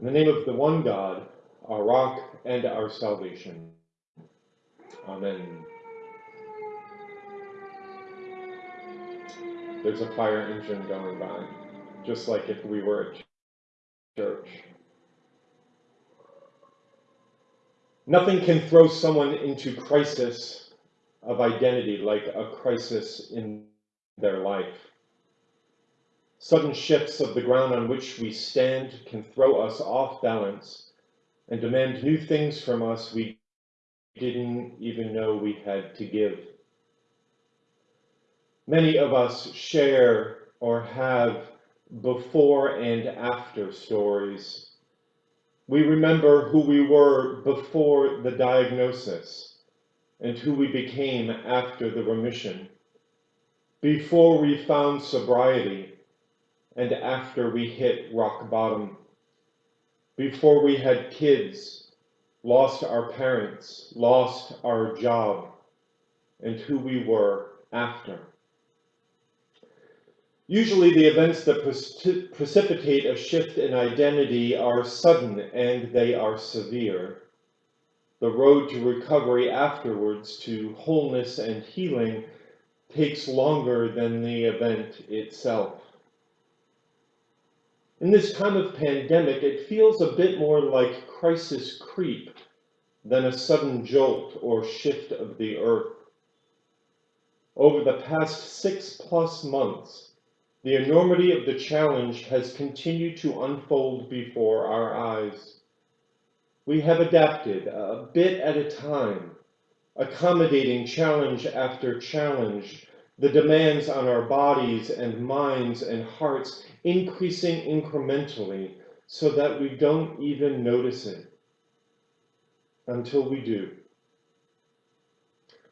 In the name of the one God, our rock and our salvation. Amen. There's a fire engine going by, just like if we were at church. Nothing can throw someone into crisis of identity like a crisis in their life. Sudden shifts of the ground on which we stand can throw us off balance and demand new things from us we didn't even know we had to give. Many of us share or have before and after stories. We remember who we were before the diagnosis and who we became after the remission, before we found sobriety and after we hit rock bottom, before we had kids, lost our parents, lost our job, and who we were after. Usually the events that precipitate a shift in identity are sudden and they are severe. The road to recovery afterwards to wholeness and healing takes longer than the event itself. In this time of pandemic, it feels a bit more like crisis creep than a sudden jolt or shift of the earth. Over the past six plus months, the enormity of the challenge has continued to unfold before our eyes. We have adapted a bit at a time, accommodating challenge after challenge, the demands on our bodies and minds and hearts increasing incrementally so that we don't even notice it until we do.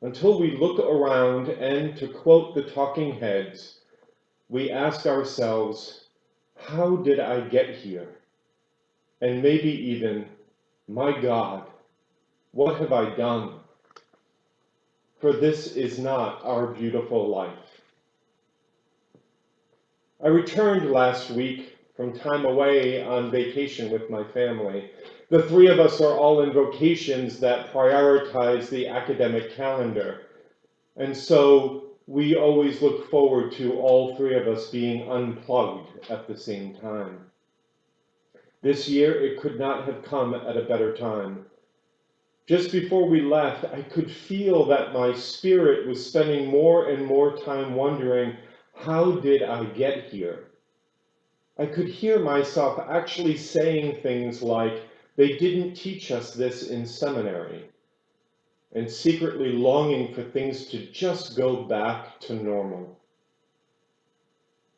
Until we look around and, to quote the talking heads, we ask ourselves, how did I get here? And maybe even, my God, what have I done? For this is not our beautiful life. I returned last week from time away on vacation with my family. The three of us are all in vocations that prioritize the academic calendar. And so we always look forward to all three of us being unplugged at the same time. This year, it could not have come at a better time. Just before we left, I could feel that my spirit was spending more and more time wondering how did I get here? I could hear myself actually saying things like, they didn't teach us this in seminary, and secretly longing for things to just go back to normal.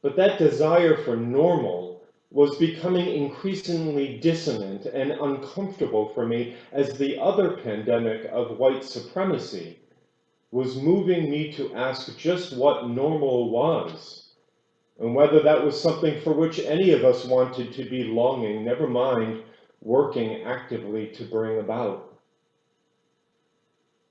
But that desire for normal was becoming increasingly dissonant and uncomfortable for me as the other pandemic of white supremacy was moving me to ask just what normal was, and whether that was something for which any of us wanted to be longing, never mind working actively to bring about.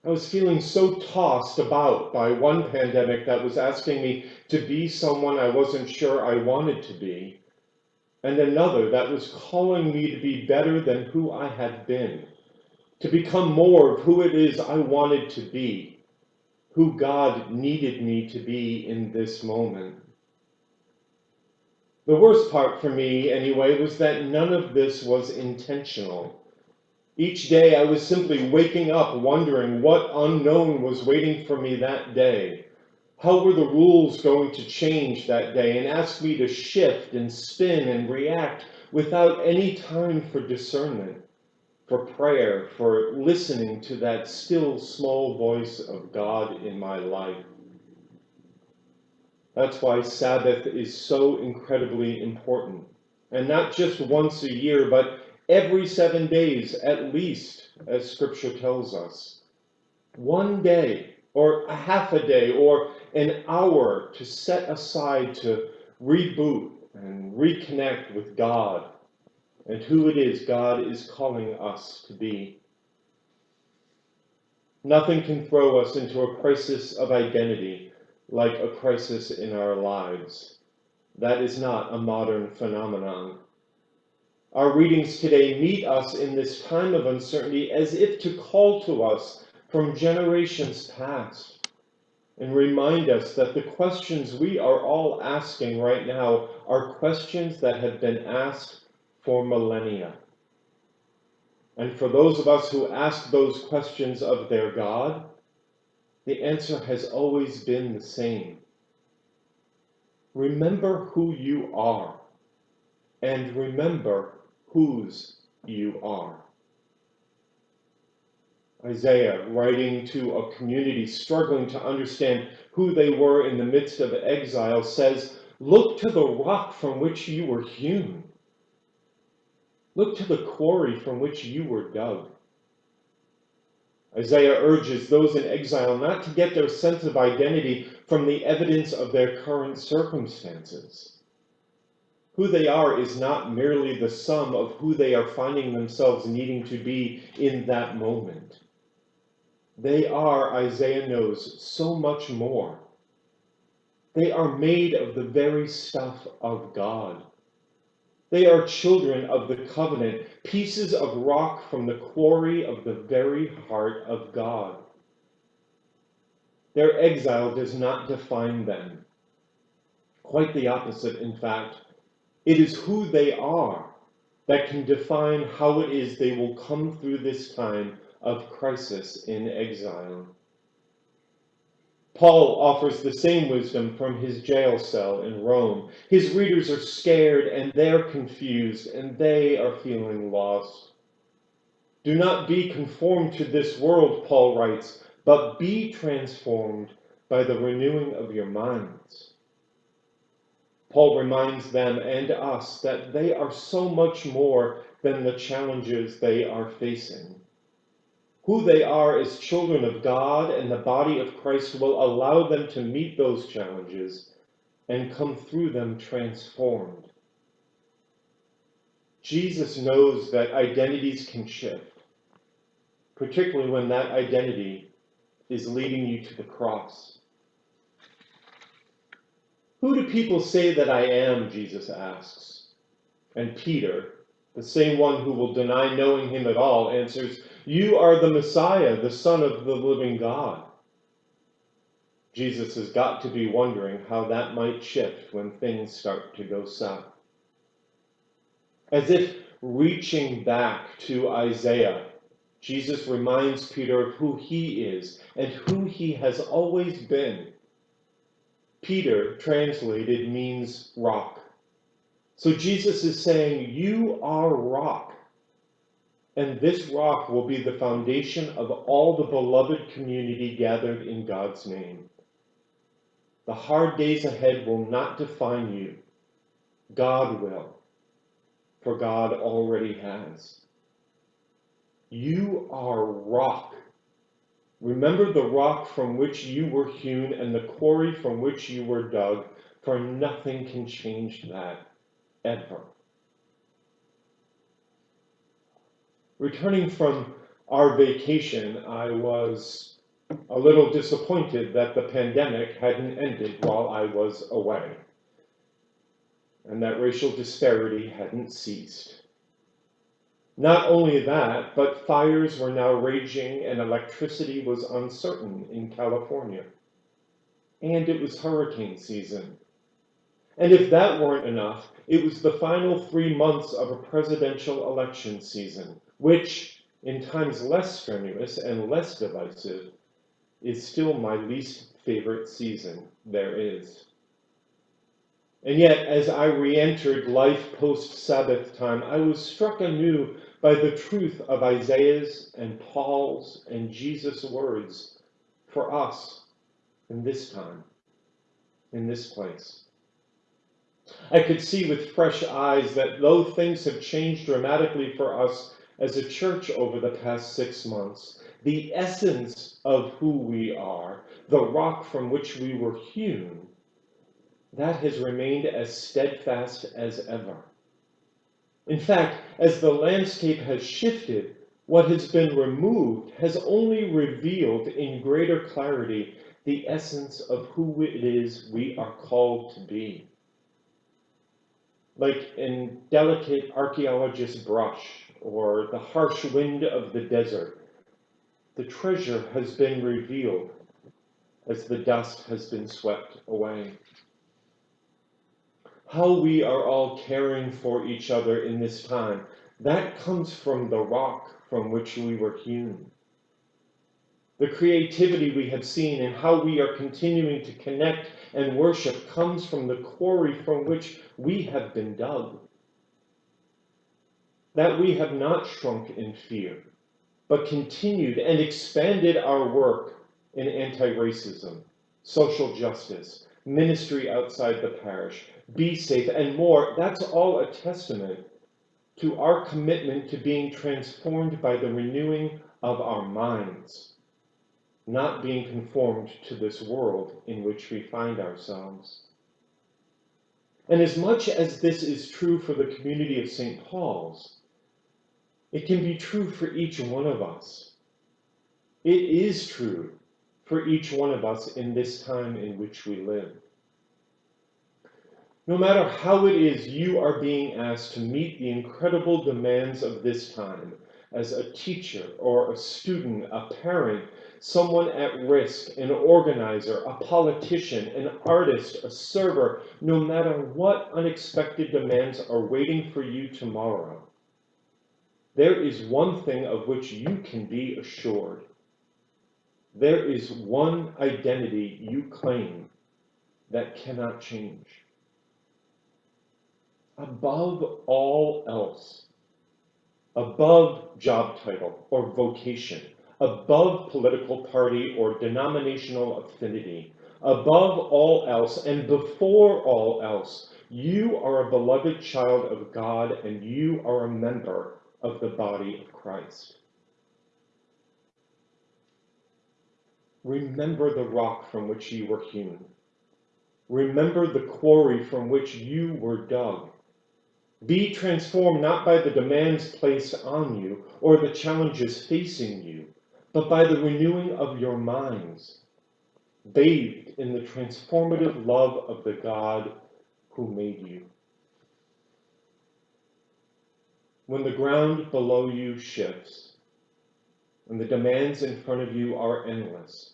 I was feeling so tossed about by one pandemic that was asking me to be someone I wasn't sure I wanted to be, and another that was calling me to be better than who I had been, to become more of who it is I wanted to be, who God needed me to be in this moment. The worst part for me, anyway, was that none of this was intentional. Each day I was simply waking up wondering what unknown was waiting for me that day. How were the rules going to change that day and ask me to shift and spin and react without any time for discernment? for prayer, for listening to that still small voice of God in my life. That's why Sabbath is so incredibly important. And not just once a year, but every seven days at least, as Scripture tells us. One day, or a half a day, or an hour to set aside to reboot and reconnect with God and who it is God is calling us to be. Nothing can throw us into a crisis of identity like a crisis in our lives. That is not a modern phenomenon. Our readings today meet us in this time of uncertainty as if to call to us from generations past and remind us that the questions we are all asking right now are questions that have been asked for millennia. And for those of us who ask those questions of their God, the answer has always been the same. Remember who you are, and remember whose you are. Isaiah, writing to a community struggling to understand who they were in the midst of exile, says, Look to the rock from which you were hewn. Look to the quarry from which you were dug. Isaiah urges those in exile not to get their sense of identity from the evidence of their current circumstances. Who they are is not merely the sum of who they are finding themselves needing to be in that moment. They are, Isaiah knows, so much more. They are made of the very stuff of God. They are children of the covenant, pieces of rock from the quarry of the very heart of God. Their exile does not define them. Quite the opposite, in fact. It is who they are that can define how it is they will come through this time of crisis in exile. Paul offers the same wisdom from his jail cell in Rome. His readers are scared and they're confused and they are feeling lost. Do not be conformed to this world, Paul writes, but be transformed by the renewing of your minds. Paul reminds them and us that they are so much more than the challenges they are facing. Who they are as children of God and the body of Christ will allow them to meet those challenges and come through them transformed. Jesus knows that identities can shift, particularly when that identity is leading you to the cross. Who do people say that I am? Jesus asks. And Peter, the same one who will deny knowing him at all, answers, you are the Messiah, the Son of the living God. Jesus has got to be wondering how that might shift when things start to go south. As if reaching back to Isaiah, Jesus reminds Peter of who he is and who he has always been. Peter, translated, means rock. So Jesus is saying, You are rock. And this rock will be the foundation of all the beloved community gathered in God's name. The hard days ahead will not define you. God will, for God already has. You are rock. Remember the rock from which you were hewn and the quarry from which you were dug, for nothing can change that ever. Returning from our vacation, I was a little disappointed that the pandemic hadn't ended while I was away, and that racial disparity hadn't ceased. Not only that, but fires were now raging and electricity was uncertain in California. And it was hurricane season. And if that weren't enough, it was the final three months of a presidential election season, which, in times less strenuous and less divisive, is still my least favorite season there is. And yet, as I re entered life post Sabbath time, I was struck anew by the truth of Isaiah's and Paul's and Jesus' words for us in this time, in this place. I could see with fresh eyes that though things have changed dramatically for us as a church over the past six months, the essence of who we are, the rock from which we were hewn, that has remained as steadfast as ever. In fact, as the landscape has shifted, what has been removed has only revealed in greater clarity the essence of who it is we are called to be. like in delicate archaeologist brush or the harsh wind of the desert, the treasure has been revealed as the dust has been swept away. How we are all caring for each other in this time, that comes from the rock from which we were hewn. The creativity we have seen and how we are continuing to connect and worship comes from the quarry from which we have been dug. That we have not shrunk in fear, but continued and expanded our work in anti-racism, social justice, ministry outside the parish, be safe, and more. That's all a testament to our commitment to being transformed by the renewing of our minds not being conformed to this world in which we find ourselves. And as much as this is true for the community of St. Paul's, it can be true for each one of us. It is true for each one of us in this time in which we live. No matter how it is you are being asked to meet the incredible demands of this time as a teacher or a student, a parent, someone at risk, an organizer, a politician, an artist, a server, no matter what unexpected demands are waiting for you tomorrow, there is one thing of which you can be assured. There is one identity you claim that cannot change. Above all else, above job title or vocation, above political party or denominational affinity, above all else and before all else, you are a beloved child of God and you are a member of the body of Christ. Remember the rock from which you were hewn. Remember the quarry from which you were dug. Be transformed not by the demands placed on you or the challenges facing you, but by the renewing of your minds, bathed in the transformative love of the God who made you. When the ground below you shifts, and the demands in front of you are endless,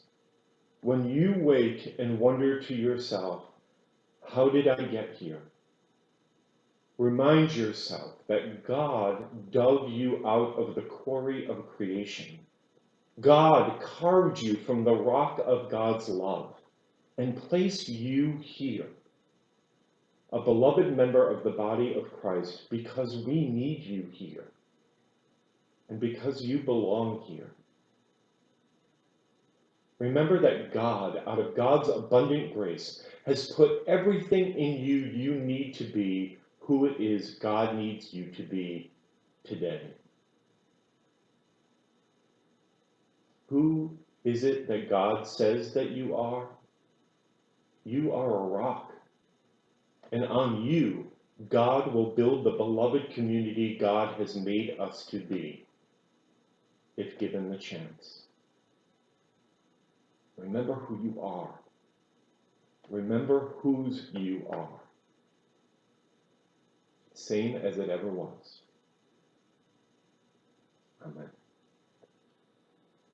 when you wake and wonder to yourself, how did I get here? Remind yourself that God dug you out of the quarry of creation. God carved you from the rock of God's love and placed you here, a beloved member of the body of Christ, because we need you here and because you belong here. Remember that God, out of God's abundant grace, has put everything in you you need to be who it is God needs you to be today. Who is it that God says that you are? You are a rock. And on you, God will build the beloved community God has made us to be, if given the chance. Remember who you are. Remember whose you are. Same as it ever was. Amen.